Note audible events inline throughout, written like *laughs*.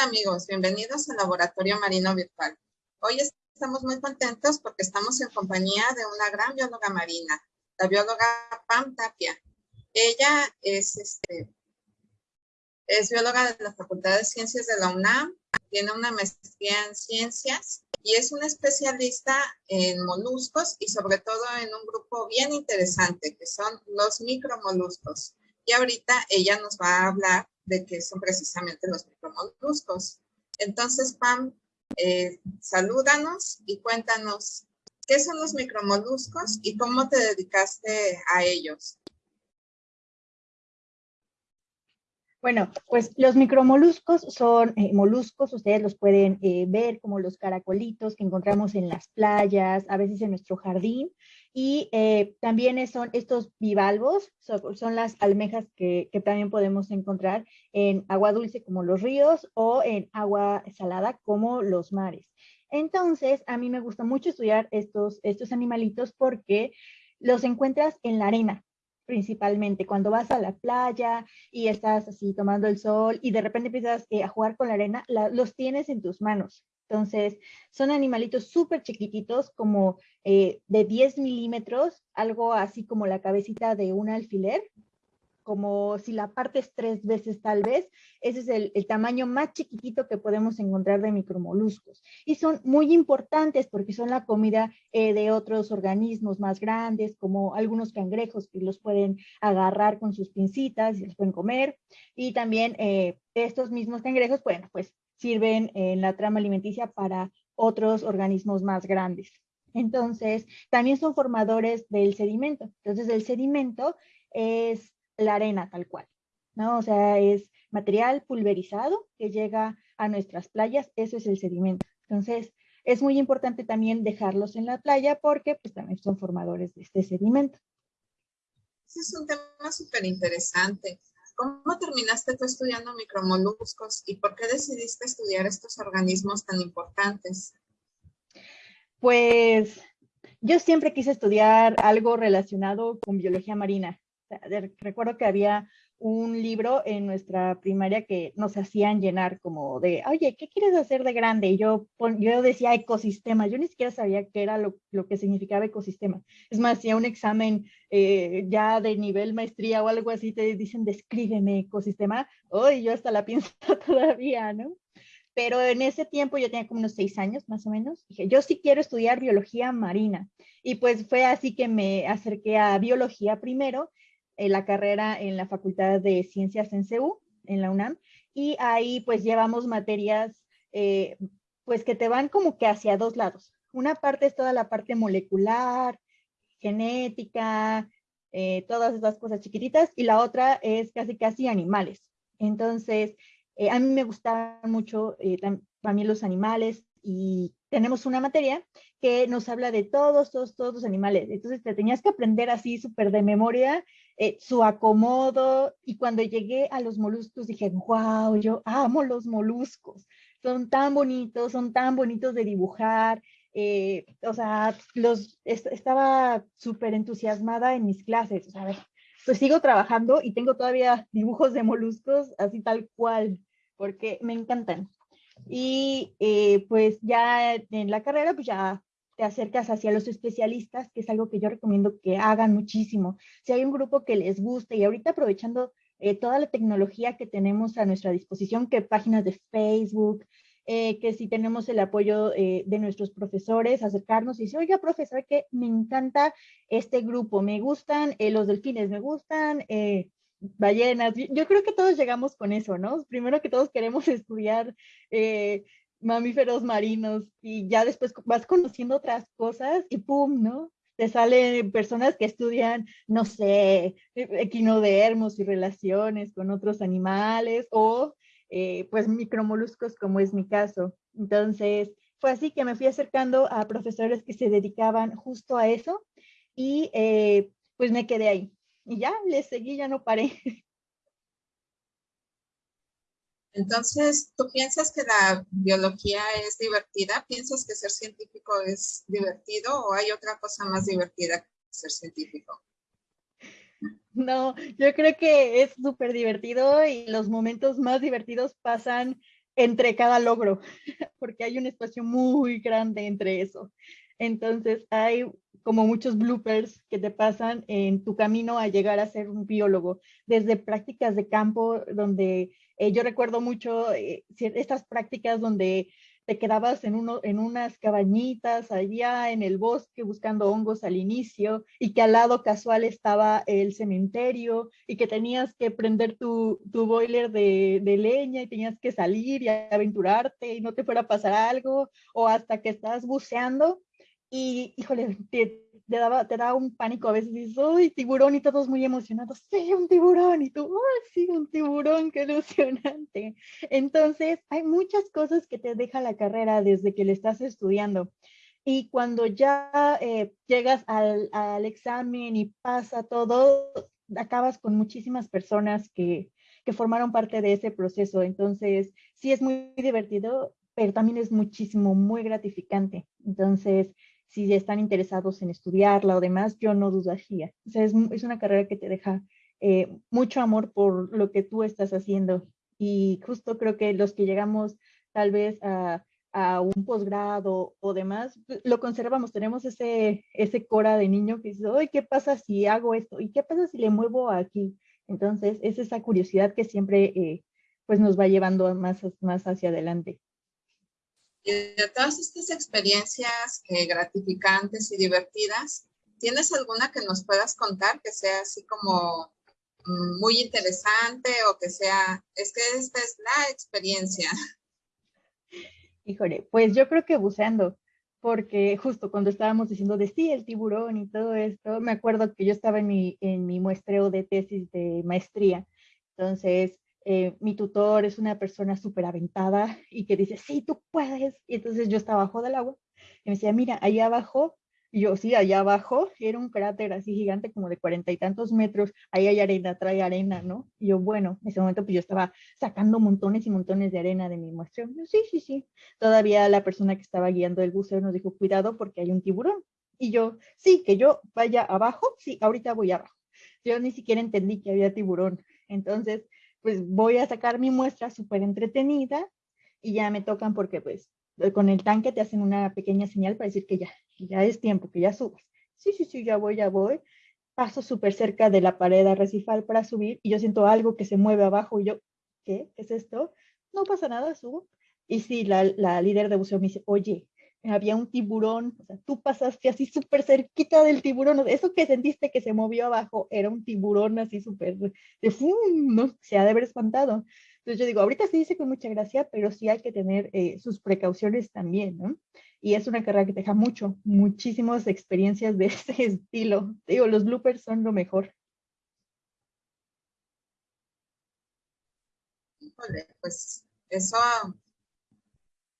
Amigos, bienvenidos al Laboratorio Marino Virtual. Hoy estamos muy contentos porque estamos en compañía de una gran bióloga marina, la bióloga Pam Tapia. Ella es, este, es bióloga de la Facultad de Ciencias de la UNAM, tiene una maestría en ciencias y es una especialista en moluscos y sobre todo en un grupo bien interesante que son los micromoluscos. Y ahorita ella nos va a hablar de qué son precisamente los micromoluscos. Entonces, Pam, eh, salúdanos y cuéntanos qué son los micromoluscos y cómo te dedicaste a ellos. Bueno, pues los micromoluscos son eh, moluscos, ustedes los pueden eh, ver como los caracolitos que encontramos en las playas, a veces en nuestro jardín, y eh, también son estos bivalvos, son, las almejas que, también podemos encontrar en agua dulce como los ríos o en agua salada como los mares. Entonces, a mí me gusta mucho estudiar estos, estos animalitos porque los encuentras en la arena, principalmente cuando vas a la playa y estás así tomando el sol y de repente empiezas eh, a jugar con la arena, los tienes en tus manos. Entonces, son animalitos súper chiquititos, como eh, de 10 milímetros, algo así como la cabecita de un alfiler, como si la partes tres veces tal vez, ese es el, tamaño más chiquitito que podemos encontrar de micromoluscos. Y son muy importantes porque son la comida eh, de otros organismos más grandes, como algunos cangrejos que los pueden agarrar con sus pincitas y los pueden comer. Y también eh, estos mismos cangrejos, bueno, pues sirven en la trama alimenticia para otros organismos más grandes. Entonces, también son formadores del sedimento. Entonces, el sedimento es la arena tal cual, ¿no? O sea, es material pulverizado que llega a nuestras playas, eso es el sedimento. Entonces, es muy importante también dejarlos en la playa porque pues también son formadores de este sedimento. Ese es un tema súper interesante. ¿Cómo terminaste tú estudiando micromoluscos y por qué decidiste estudiar estos organismos tan importantes? Pues yo siempre quise estudiar algo relacionado con biología marina recuerdo que había un libro en nuestra primaria que nos hacían llenar como de, oye, ¿qué quieres hacer de grande? Y yo, yo decía ecosistema, yo ni siquiera sabía qué era lo, que significaba ecosistema. Es más, si a un examen eh, ya de nivel maestría o algo así te dicen, descríbeme ecosistema, hoy yo hasta la *laughs* pienso todavía, ¿no? Pero en ese tiempo yo tenía como unos seis años más o menos, dije, yo sí quiero estudiar biología marina. Y pues fue así que me acerqué a biología primero la carrera en la Facultad de Ciencias en CEU, en la UNAM, y ahí pues llevamos materias eh, pues que te van como que hacia dos lados. Una parte es toda la parte molecular, genética, eh, todas esas cosas chiquititas, y la otra es casi casi animales. Entonces, eh, a mí me gustaban mucho también los animales y tenemos una materia que nos habla de todos, todos, todos los animales. Entonces te tenías que aprender así súper de memoria eh, su acomodo. Y cuando llegué a los moluscos dije, wow, yo amo los moluscos. Son tan bonitos, son tan bonitos de dibujar. Eh, o sea, los, estaba súper entusiasmada en mis clases. ver, pues sigo trabajando y tengo todavía dibujos de moluscos así tal cual, porque me encantan. Y eh, pues ya en la carrera, pues ya te acercas hacia los especialistas, que es algo que yo recomiendo que hagan muchísimo. Si hay un grupo que les guste y ahorita aprovechando eh, toda la tecnología que tenemos a nuestra disposición, que páginas de Facebook, eh, que si tenemos el apoyo de nuestros profesores, acercarnos y decir, oiga, profesor, que me encanta este grupo, me gustan los delfines, me gustan ballenas. Yo creo que todos llegamos con eso, ¿no? Primero que todos queremos *laughs* estudiar eh, mamíferos marinos y ya después vas conociendo otras cosas y ¡pum! ¿no? Te salen personas que estudian, no sé, equinodermos y relaciones con otros animales o eh, pues micromoluscos como es mi caso. Entonces, fue así que me fui acercando a profesores que se dedicaban justo a eso y eh, pues me quedé ahí y ya le seguí, ya no paré. *laughs* Entonces, ¿tú piensas que la biología es divertida? ¿Piensas que ser científico es divertido o hay otra cosa más divertida que ser científico? No, yo creo que es súper divertido y los momentos más divertidos pasan entre cada logro, *laughs* porque hay un espacio muy grande entre eso. Entonces hay como muchos bloopers que te pasan en tu camino a llegar a ser un biólogo, desde prácticas de campo, donde eh, yo recuerdo mucho eh, estas prácticas donde te quedabas en, uno, en unas cabañitas allá en el bosque buscando hongos al inicio y que al lado casual estaba el cementerio y que tenías que prender tu, tu boiler de, de, leña y tenías que salir y aventurarte y no te fuera a pasar algo o hasta que estás buceando y híjole, te, te, daba, te daba un pánico a veces, dices, ¡ay, tiburón! Y todos muy emocionados, ¡sí, un tiburón! Y tú, ¡ay, sí, un tiburón! ¡Qué ilusionante! Entonces, hay muchas cosas que te deja la carrera desde que le estás estudiando. Y cuando ya eh, llegas al, al examen y pasa todo, acabas con muchísimas personas que, que formaron parte de ese proceso. Entonces, sí es muy divertido, pero también es muchísimo, muy gratificante. Entonces, si están interesados en estudiarla o demás, yo no dudaría. O sea, es, es una carrera que te deja eh, mucho amor por lo que tú estás haciendo. Y justo creo que los que llegamos tal vez a, a un posgrado o demás, lo conservamos, tenemos ese, ese cora de niño que dice, oye, ¿qué pasa si hago esto? ¿Y qué pasa si le muevo aquí? Entonces, es esa curiosidad que siempre eh, pues nos va llevando más, más hacia adelante. Y de todas estas experiencias eh, gratificantes y divertidas, ¿tienes alguna que nos puedas contar que sea así como mm, muy interesante o que sea, es que esta es la experiencia? *laughs* Híjole, pues yo creo que buceando, porque justo cuando estábamos diciendo de sí, el tiburón y todo esto, me acuerdo que yo estaba en mi, en mi muestreo de tesis de maestría, entonces eh, mi tutor es una persona súper aventada y que dice, sí, tú puedes. Y entonces yo estaba abajo del agua y me decía, mira, allá abajo, y yo, sí, allá abajo era un cráter así gigante como de cuarenta y tantos metros, ahí hay arena, trae arena, ¿no? Y yo, bueno, en ese momento pues yo estaba sacando montones y montones de arena de mi muestreo. Yo, sí, sí, sí. Todavía la persona que estaba guiando el buceo nos dijo, cuidado porque hay un tiburón. Y yo, sí, que yo vaya abajo, sí, ahorita voy abajo. Yo ni siquiera entendí que había tiburón. Entonces, pues voy a sacar mi muestra súper entretenida y ya me tocan porque pues eh, con el tanque te hacen una pequeña señal para decir que ya, ya es tiempo, que ya subes. Sí, sí, sí, ya voy, ya voy. Paso súper cerca de la pared arrecifal para subir y yo siento algo que se mueve abajo y yo, ¿qué? ¿Qué es esto? No pasa nada, subo. Y sí, la, la líder de buceo me dice, oye, había un tiburón, o sea, tú pasaste así súper cerquita del tiburón, eso que sentiste que se movió abajo era un tiburón así súper, de ¡fum! ¿no? Se ha de haber espantado. Entonces yo digo, ahorita se dice con mucha gracia, pero sí hay que tener eh, sus precauciones también, ¿no? Y es una carrera que te deja mucho, muchísimas experiencias de *laughs* ese estilo. digo, los bloopers son lo mejor. pues eso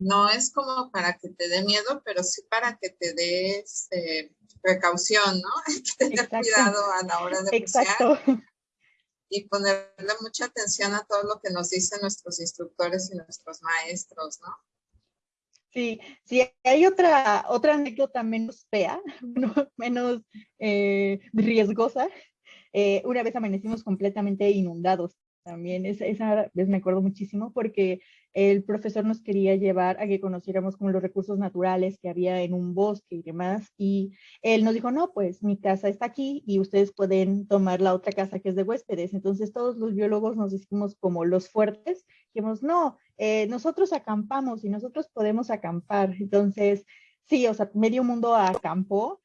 no es como para que te dé miedo, pero sí para que te des eh, precaución, ¿no? *laughs* que tener cuidado a la hora de Exacto. y ponerle mucha atención a todo lo que nos dicen nuestros instructores y nuestros maestros, ¿no? Sí, sí, hay otra, otra anécdota menos fea, *laughs* menos eh, riesgosa. Eh, una vez amanecimos completamente inundados también, esa, esa vez me acuerdo muchísimo porque el profesor nos quería llevar a que conociéramos como los recursos naturales que había en un bosque y demás, y él nos dijo, no, pues mi casa está aquí y ustedes pueden tomar la otra casa que es de huéspedes. Entonces todos los biólogos nos hicimos como los fuertes, dijimos, no, eh, nosotros acampamos y nosotros podemos acampar. Entonces, sí, o sea, medio mundo acampó,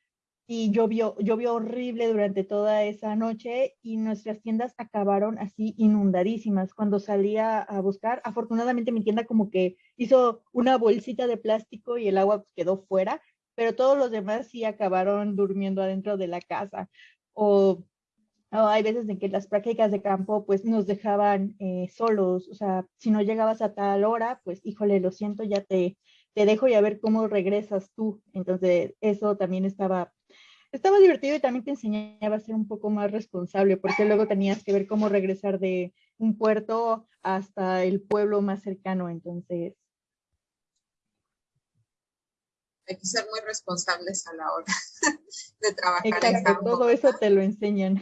y llovió, llovió horrible durante toda esa noche y nuestras tiendas acabaron así inundadísimas. Cuando salía a buscar, afortunadamente mi tienda como que hizo una bolsita de plástico y el agua quedó fuera, pero todos los demás sí acabaron durmiendo adentro de la casa. O, hay veces en que las prácticas de campo pues nos dejaban eh, solos, o sea, si no llegabas a tal hora, pues híjole, lo siento, ya te, te dejo y a ver cómo regresas tú. Entonces, eso también estaba estaba divertido y también te enseñaba a ser un poco más responsable, porque luego tenías que ver cómo regresar de un puerto hasta el pueblo más cercano, entonces. Hay que ser muy responsables a la hora *laughs* de trabajar. Exacto, todo eso te lo enseñan.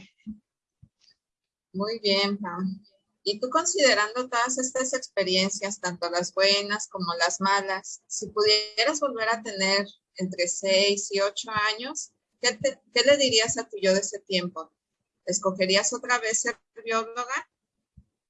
Muy bien, Pam. Y tú considerando todas estas experiencias, tanto las buenas como las malas, si pudieras volver a tener entre 6 y 8 años, ¿qué, le dirías a tu yo de ese tiempo? ¿Escogerías otra vez ser bióloga?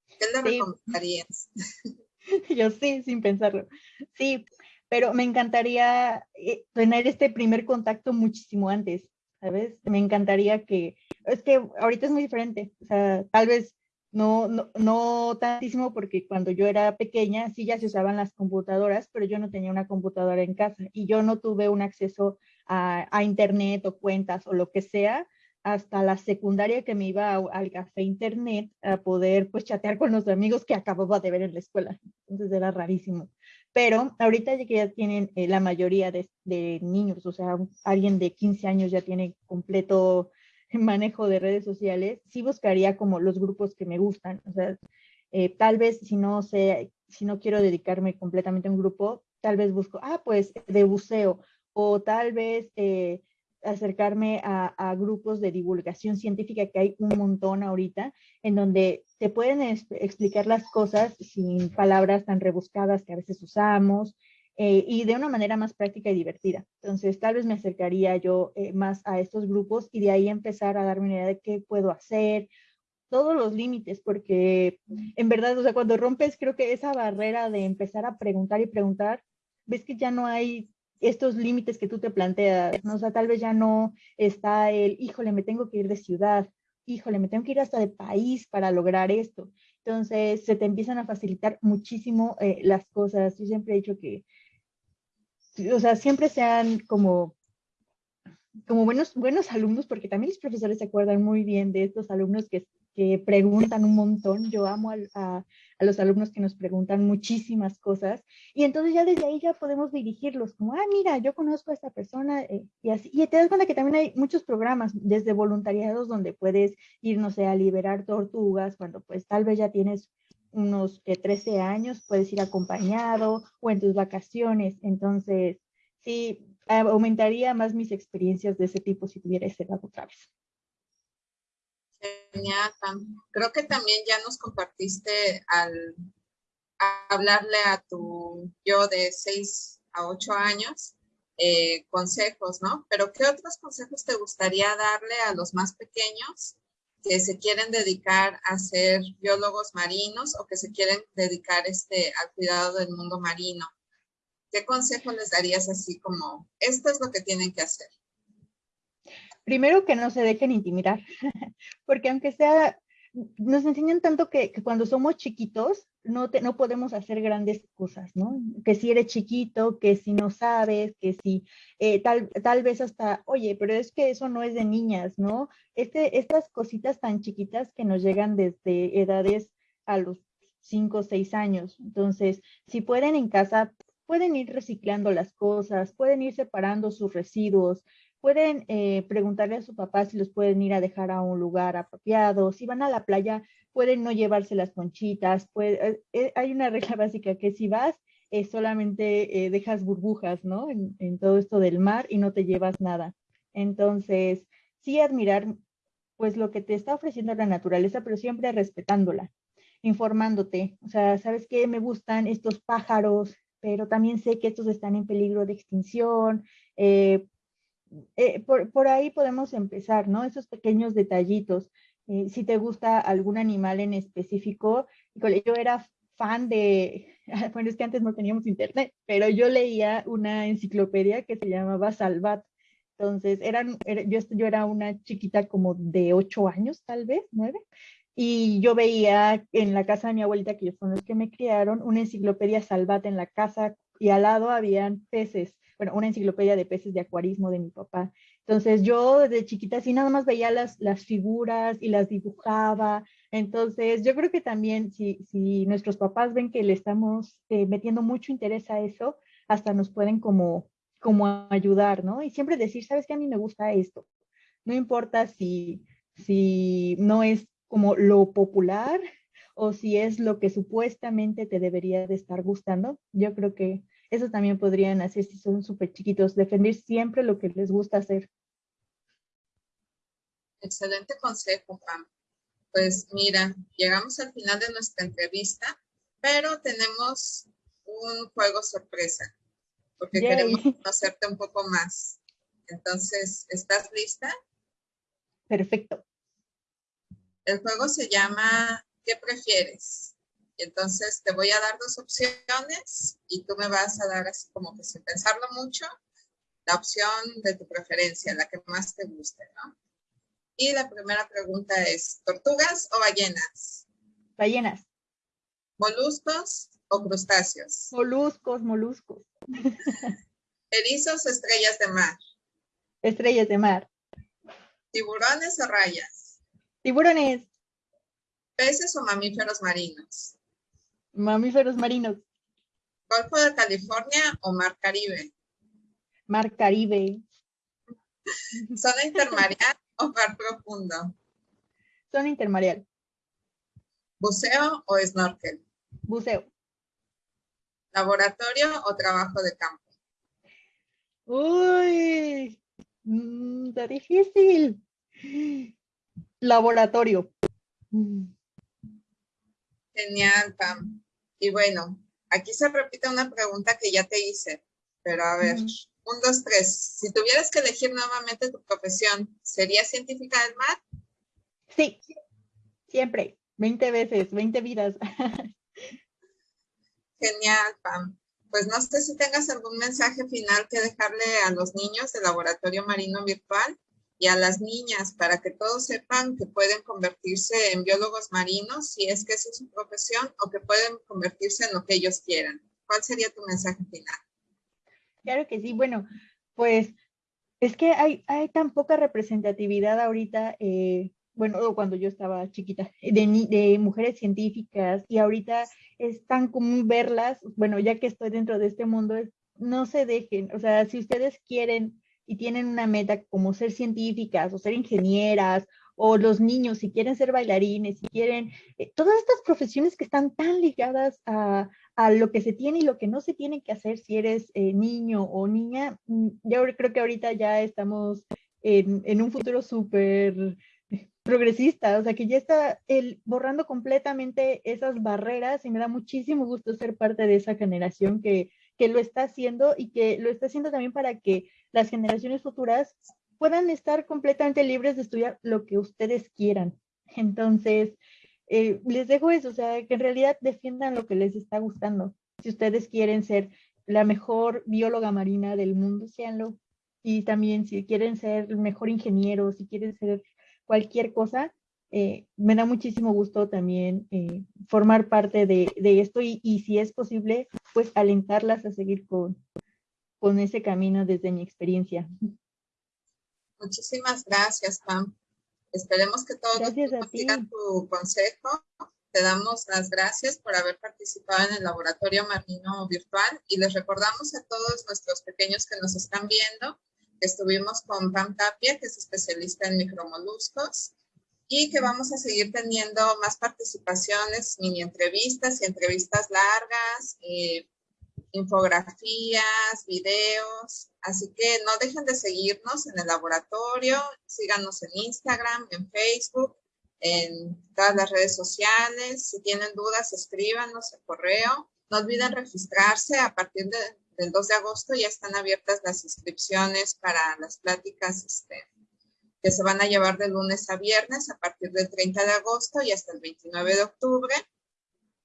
¿Qué le recomendarías? *laughs* Yo sí, sin pensarlo. Sí, pero me encantaría eh, tener este primer contacto muchísimo antes, ¿sabes? Me encantaría que, es que ahorita es muy diferente, o sea, tal vez no, no, no tantísimo porque cuando yo era pequeña sí ya se usaban las computadoras, pero yo no tenía una computadora en casa y yo no tuve un acceso a, internet o cuentas o lo que sea hasta la secundaria que me iba al café internet a poder pues chatear con los amigos que acababa de ver en la escuela. Entonces era rarísimo. Pero ahorita ya que ya tienen eh, la mayoría de, de, niños, o sea, alguien de 15 años ya tiene completo *laughs* manejo de redes sociales, sí buscaría como los grupos que me gustan. O sea, eh, tal vez si no sé, si no quiero dedicarme completamente a un grupo, tal vez busco, ah, pues de buceo, o tal vez eh, acercarme a, grupos de divulgación científica que hay un montón ahorita, en donde te pueden explicar las cosas sin palabras tan rebuscadas que a veces usamos, eh, y de una manera más práctica y divertida. Entonces, tal vez me acercaría yo eh, más a estos grupos y de ahí empezar a darme una idea de qué puedo hacer, todos los límites, porque en verdad, o sea, cuando rompes, creo que esa barrera de empezar a preguntar y preguntar, ves que ya no hay estos límites que tú te planteas, ¿no? O sea, tal vez ya no está el, híjole, me tengo que ir de ciudad, híjole, me tengo que ir hasta de país para lograr esto. Entonces, se te empiezan a facilitar muchísimo eh, las cosas. Yo siempre he dicho que o sea, siempre sean como, como buenos, buenos alumnos, porque también los profesores se acuerdan muy bien de estos alumnos que, que preguntan un montón. Yo amo a, a, los alumnos que nos preguntan muchísimas cosas. Y entonces ya desde ahí ya podemos dirigirlos como, ah, mira, yo conozco a esta persona eh, y así. Y te das cuenta que también hay muchos programas desde voluntariados donde puedes ir, no sé, a liberar tortugas cuando pues tal vez ya tienes unos 13 años, puedes ir acompañado o en tus vacaciones. Entonces, sí, aumentaría más mis experiencias de ese tipo si tuviera ese edad otra vez. Creo que también ya nos compartiste al hablarle a tu yo de 6 a 8 años eh, consejos, ¿no? Pero ¿qué otros consejos te gustaría darle a los más pequeños que se quieren dedicar a ser biólogos marinos o que se quieren dedicar este, al cuidado del mundo marino. ¿Qué consejo les darías así como, esto es lo que tienen que hacer? Primero que no se dejen intimidar, *laughs* porque aunque sea nos enseñan tanto que, cuando somos chiquitos no, no podemos hacer grandes cosas, ¿no? Que si eres chiquito, que si no sabes, que si eh, tal, tal vez hasta, oye, pero es que eso no es de niñas, ¿no? Este, estas cositas tan chiquitas que nos llegan desde edades a los 5 o 6 años. Entonces, si pueden en casa, pueden ir reciclando las cosas, pueden ir separando sus residuos, pueden eh, preguntarle a su papá si los pueden ir a dejar a un lugar apropiado. Si van a la playa, pueden no llevarse las conchitas. Eh, eh, hay una regla *laughs* básica que si vas, solamente dejas burbujas, ¿no? En, todo esto del mar y no te llevas nada. Entonces, sí admirar, pues, lo que te está ofreciendo la naturaleza, pero siempre respetándola, informándote. O sea, ¿sabes qué? Me gustan estos pájaros, pero también sé que estos están en peligro de extinción. Eh, eh, por, por, ahí podemos empezar, ¿no? Esos pequeños detallitos. Eh, si te gusta algún animal en específico, yo era fan de, *laughs* bueno, es que antes no teníamos internet, pero yo leía una enciclopedia que se llamaba Salvat. Entonces, eran, yo, yo era una chiquita como de ocho años, tal vez, nueve, y yo veía en la casa de mi abuelita, que son los que me criaron, una enciclopedia Salvat en la casa y al lado habían peces una enciclopedia de peces de acuarismo de mi papá. Entonces yo desde chiquita así nada más veía las, las figuras y las dibujaba. Entonces yo creo que también si, si nuestros papás ven que le estamos eh, metiendo mucho interés a eso, hasta nos pueden como, como ayudar, ¿no? Y siempre decir, ¿sabes qué? A mí me gusta esto. No importa si, si no es como lo popular o si es lo que supuestamente te debería de estar gustando. Yo creo que eso también podrían hacer si son súper chiquitos, defender siempre lo que les gusta hacer. Excelente consejo, Pam. Pues mira, llegamos al final de nuestra entrevista, pero tenemos un juego sorpresa, porque queremos conocerte un poco más. Entonces, ¿estás lista? Perfecto. El juego se llama ¿Qué prefieres? Entonces te voy a dar dos opciones y tú me vas a dar así como que sin pensarlo mucho, la opción de tu preferencia, la que más te guste, ¿no? Y la primera pregunta es, ¿tortugas o ballenas? Ballenas. ¿Moluscos o crustáceos? Moluscos, moluscos. *laughs* ¿Erizos o estrellas de mar? Estrellas de mar. ¿Tiburones o rayas? Tiburones. ¿Peces o mamíferos marinos? Mamíferos marinos. ¿Golfo de California o Mar Caribe? Mar Caribe. ¿Zona intermareal o mar profundo? Zona intermareal. ¿Buceo o snorkel? Buceo. ¿Laboratorio o trabajo de campo? Uy, mm, está difícil. Laboratorio. Genial, Pam. Y bueno, aquí se repite una pregunta que ya te hice, pero a ver, un, dos, tres. Si tuvieras que elegir nuevamente tu profesión, ¿sería científica del mar? Sí, siempre, 20 veces, 20 vidas. *laughs* Genial, Pam. Pues no sé si tengas algún mensaje final que dejarle a los niños del Laboratorio Marino Virtual y a las niñas para que todos sepan que pueden convertirse en biólogos marinos si es que esa es su profesión o que pueden convertirse en lo que ellos quieran. ¿Cuál sería tu mensaje final? Claro que sí, bueno, pues es que hay, hay tan poca representatividad ahorita, eh, bueno, cuando yo estaba chiquita, de, de mujeres científicas y ahorita es tan común verlas, bueno, ya que estoy dentro de este mundo, no se dejen, o sea, si ustedes quieren y tienen una meta como ser científicas o ser ingenieras o los niños si quieren ser bailarines, si quieren, eh, todas estas profesiones que están tan ligadas a, a, lo que se tiene y lo que no se tiene que hacer si eres eh, niño o niña, mm, yo creo que ahorita ya estamos en, en un futuro súper progresista, o sea que ya está el, borrando completamente esas barreras y me da muchísimo gusto ser parte de esa generación que, que lo está haciendo y que lo está haciendo también para que las generaciones futuras puedan estar completamente libres de estudiar lo que ustedes quieran. Entonces, eh, les dejo eso, o sea, que en realidad defiendan lo que les está gustando. Si ustedes quieren ser la mejor bióloga marina del mundo, seanlo. Y también si quieren ser el mejor ingeniero, si quieren ser cualquier cosa, eh, me da muchísimo gusto también eh, formar parte de, esto y, y, si es posible, pues alentarlas a seguir con, con ese camino desde mi experiencia. Muchísimas gracias, Pam. Esperemos que todos sigan tu consejo. Te damos las gracias por haber participado en el Laboratorio Marino Virtual y les recordamos a todos nuestros pequeños que nos están viendo que estuvimos con Pam Tapia, que es especialista en micromoluscos, y que vamos a seguir teniendo más participaciones, mini entrevistas y entrevistas largas, eh, infografías, videos, así que no dejen de seguirnos en el laboratorio, síganos en Instagram, en Facebook, en todas las redes sociales, si tienen dudas escríbanos el correo, no olviden registrarse a partir del 2 de agosto ya están abiertas las inscripciones para las pláticas este, que se van a llevar de lunes a viernes a partir del 30 de agosto y hasta el 29 de octubre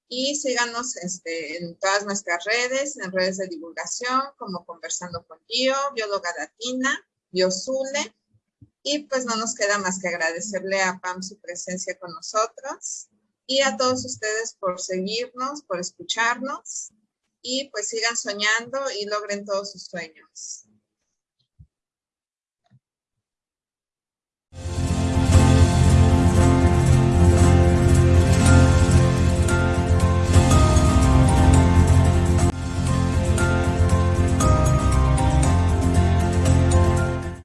y síganos este, en todas nuestras redes, en redes de divulgación, como Conversando con Gio, Bióloga Latina, Biosule, y pues no nos queda más que agradecerle a Pam su presencia con nosotros. Y a todos ustedes por seguirnos, por escucharnos. Y pues sigan soñando y logren todos sus sueños.